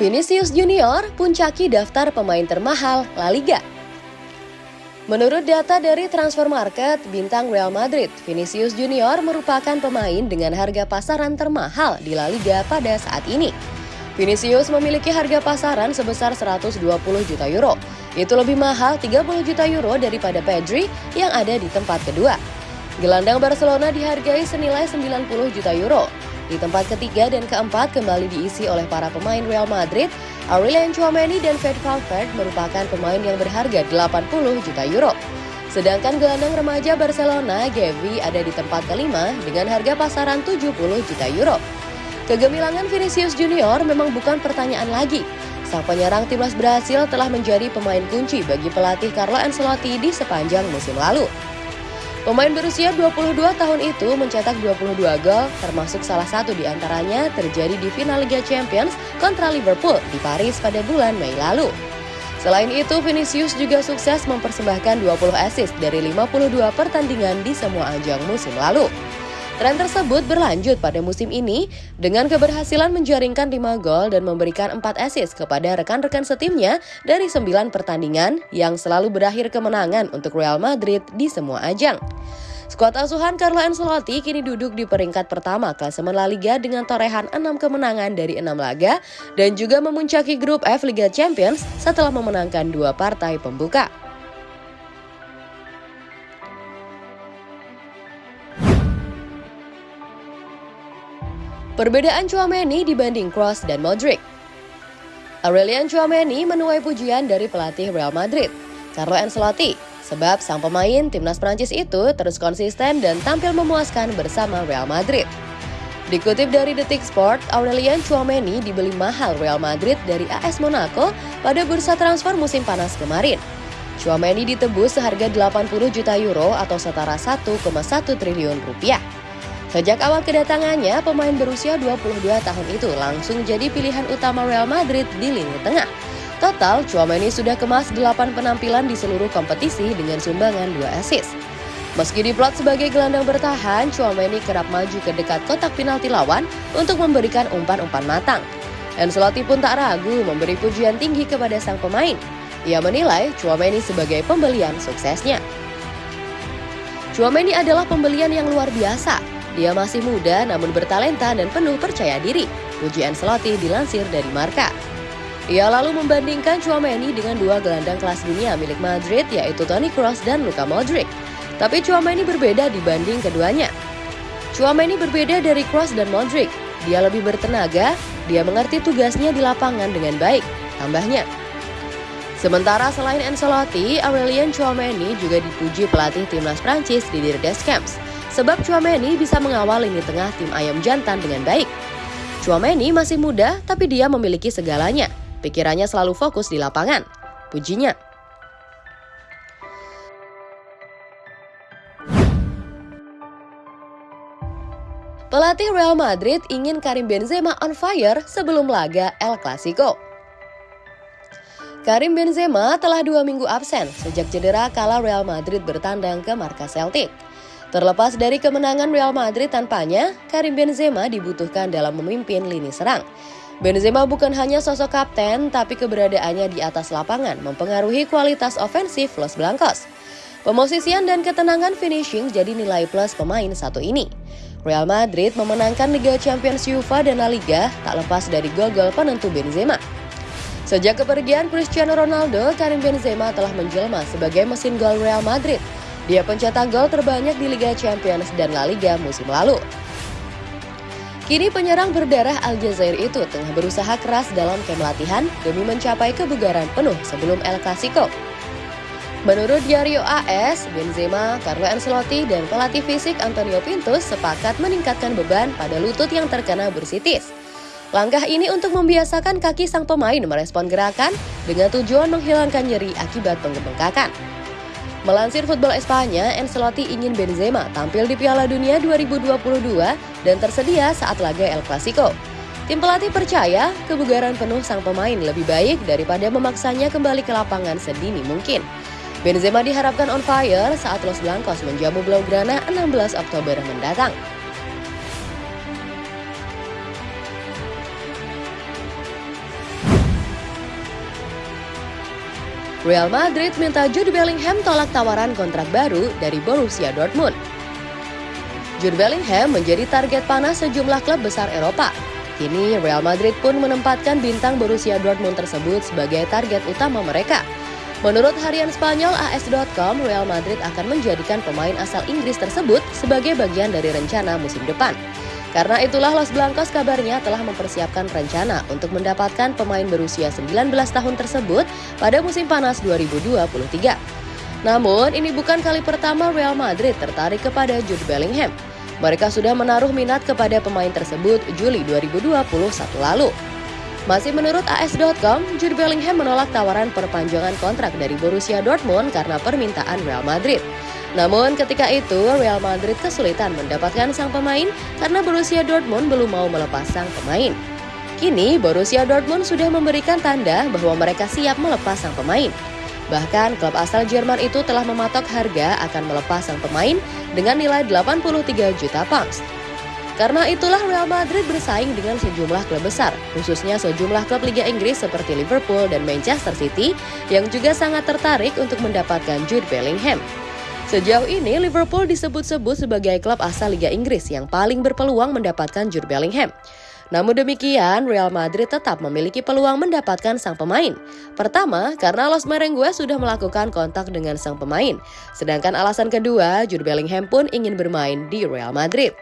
Vinicius Junior puncaki daftar pemain termahal La Liga. Menurut data dari Transfer Market, bintang Real Madrid, Vinicius Junior merupakan pemain dengan harga pasaran termahal di La Liga pada saat ini. Vinicius memiliki harga pasaran sebesar 120 juta euro. Itu lebih mahal 30 juta euro daripada Pedri yang ada di tempat kedua. Gelandang Barcelona dihargai senilai 90 juta euro. Di tempat ketiga dan keempat kembali diisi oleh para pemain Real Madrid, Aurelien Chouameni dan Fred Valverde merupakan pemain yang berharga 80 juta euro. Sedangkan gelandang remaja Barcelona, Gavi, ada di tempat kelima dengan harga pasaran 70 juta euro. Kegemilangan Vinicius Junior memang bukan pertanyaan lagi. Sang penyerang timnas Brasil telah menjadi pemain kunci bagi pelatih Carlo Ancelotti di sepanjang musim lalu. Pemain berusia 22 tahun itu mencetak 22 gol, termasuk salah satu di antaranya terjadi di final Liga Champions kontra Liverpool di Paris pada bulan Mei lalu. Selain itu, Vinicius juga sukses mempersembahkan 20 assist dari 52 pertandingan di semua ajang musim lalu. Tren tersebut berlanjut pada musim ini dengan keberhasilan menjaringkan 5 gol dan memberikan 4 assist kepada rekan-rekan setimnya dari 9 pertandingan yang selalu berakhir kemenangan untuk Real Madrid di semua ajang. Skuad asuhan Carlo Ancelotti kini duduk di peringkat pertama klasemen La Liga dengan torehan 6 kemenangan dari 6 laga dan juga memuncaki grup F Liga Champions setelah memenangkan dua partai pembuka. Perbedaan Chouameni dibanding Kroos dan Modric. Aurelian Chouameni menuai pujian dari pelatih Real Madrid, Carlo Ancelotti, sebab sang pemain timnas Prancis itu terus konsisten dan tampil memuaskan bersama Real Madrid. Dikutip dari Detik Sport, Aurelian Chouameni dibeli mahal Real Madrid dari AS Monaco pada bursa transfer musim panas kemarin. Chouameni ditebus seharga 80 juta euro atau setara 1,1 triliun rupiah. Sejak awal kedatangannya, pemain berusia 22 tahun itu langsung jadi pilihan utama Real Madrid di lini tengah. Total, Chouameni sudah kemas 8 penampilan di seluruh kompetisi dengan sumbangan 2 assist. Meski diplot sebagai gelandang bertahan, Chouameni kerap maju ke dekat kotak penalti lawan untuk memberikan umpan-umpan matang. Ancelotti pun tak ragu memberi pujian tinggi kepada sang pemain. Ia menilai Chouameni sebagai pembelian suksesnya. Chouameni adalah pembelian yang luar biasa, dia masih muda namun bertalenta dan penuh percaya diri. Puji Ancelotti dilansir dari Marka. Ia lalu membandingkan Chouameni dengan dua gelandang kelas dunia milik Madrid yaitu Toni Kroos dan Luka Modric. Tapi Chouameni berbeda dibanding keduanya. Chouameni berbeda dari Kroos dan Modric. Dia lebih bertenaga, dia mengerti tugasnya di lapangan dengan baik, tambahnya. Sementara selain Ancelotti, Aurelien Chouameni juga dipuji pelatih timnas Prancis di Deschamps sebab Chouameni bisa mengawal lini tengah tim ayam jantan dengan baik. Chouameni masih muda, tapi dia memiliki segalanya. Pikirannya selalu fokus di lapangan. Pujinya. Pelatih Real Madrid ingin Karim Benzema on fire sebelum laga El Clasico. Karim Benzema telah dua minggu absen sejak cedera kala Real Madrid bertandang ke markas Celtic. Terlepas dari kemenangan Real Madrid tanpanya, Karim Benzema dibutuhkan dalam memimpin lini serang. Benzema bukan hanya sosok kapten, tapi keberadaannya di atas lapangan mempengaruhi kualitas ofensif Los Blancos. Pemosisian dan ketenangan finishing jadi nilai plus pemain satu ini. Real Madrid memenangkan Liga Champions UEFA dan La Liga tak lepas dari gol-gol penentu Benzema. Sejak kepergian Cristiano Ronaldo, Karim Benzema telah menjelma sebagai mesin gol Real Madrid – dia pencetak gol terbanyak di Liga Champions dan La Liga musim lalu. Kini penyerang berdarah Aljazair itu tengah berusaha keras dalam kem latihan demi mencapai kebugaran penuh sebelum El Clasico. Menurut Diario AS, Benzema, Carlo Ancelotti, dan pelatih fisik Antonio Pintus sepakat meningkatkan beban pada lutut yang terkena bursitis. Langkah ini untuk membiasakan kaki sang pemain merespon gerakan dengan tujuan menghilangkan nyeri akibat pengebengkakan. Melansir Football Espanya, Ancelotti ingin Benzema tampil di Piala Dunia 2022 dan tersedia saat laga El Clasico. Tim pelatih percaya kebugaran penuh sang pemain lebih baik daripada memaksanya kembali ke lapangan sedini mungkin. Benzema diharapkan on fire saat Los Blancos menjamu Blaugrana 16 Oktober mendatang. Real Madrid minta Jude Bellingham tolak tawaran kontrak baru dari Borussia Dortmund. Jude Bellingham menjadi target panas sejumlah klub besar Eropa. Kini Real Madrid pun menempatkan bintang Borussia Dortmund tersebut sebagai target utama mereka. Menurut harian Spanyol AS.com, Real Madrid akan menjadikan pemain asal Inggris tersebut sebagai bagian dari rencana musim depan. Karena itulah Los Blancos kabarnya telah mempersiapkan rencana untuk mendapatkan pemain berusia 19 tahun tersebut pada musim panas 2023. Namun, ini bukan kali pertama Real Madrid tertarik kepada Jude Bellingham. Mereka sudah menaruh minat kepada pemain tersebut Juli 2021 lalu. Masih menurut AS.com, Jude Bellingham menolak tawaran perpanjangan kontrak dari Borussia Dortmund karena permintaan Real Madrid. Namun ketika itu Real Madrid kesulitan mendapatkan sang pemain karena Borussia Dortmund belum mau melepas sang pemain. Kini Borussia Dortmund sudah memberikan tanda bahwa mereka siap melepas sang pemain. Bahkan klub asal Jerman itu telah mematok harga akan melepas sang pemain dengan nilai 83 juta pounds. Karena itulah Real Madrid bersaing dengan sejumlah klub besar, khususnya sejumlah klub Liga Inggris seperti Liverpool dan Manchester City yang juga sangat tertarik untuk mendapatkan Jude Bellingham. Sejauh ini, Liverpool disebut-sebut sebagai klub asal Liga Inggris yang paling berpeluang mendapatkan Jude Bellingham. Namun demikian, Real Madrid tetap memiliki peluang mendapatkan sang pemain. Pertama, karena Los Merengues sudah melakukan kontak dengan sang pemain. Sedangkan alasan kedua, Jude Bellingham pun ingin bermain di Real Madrid.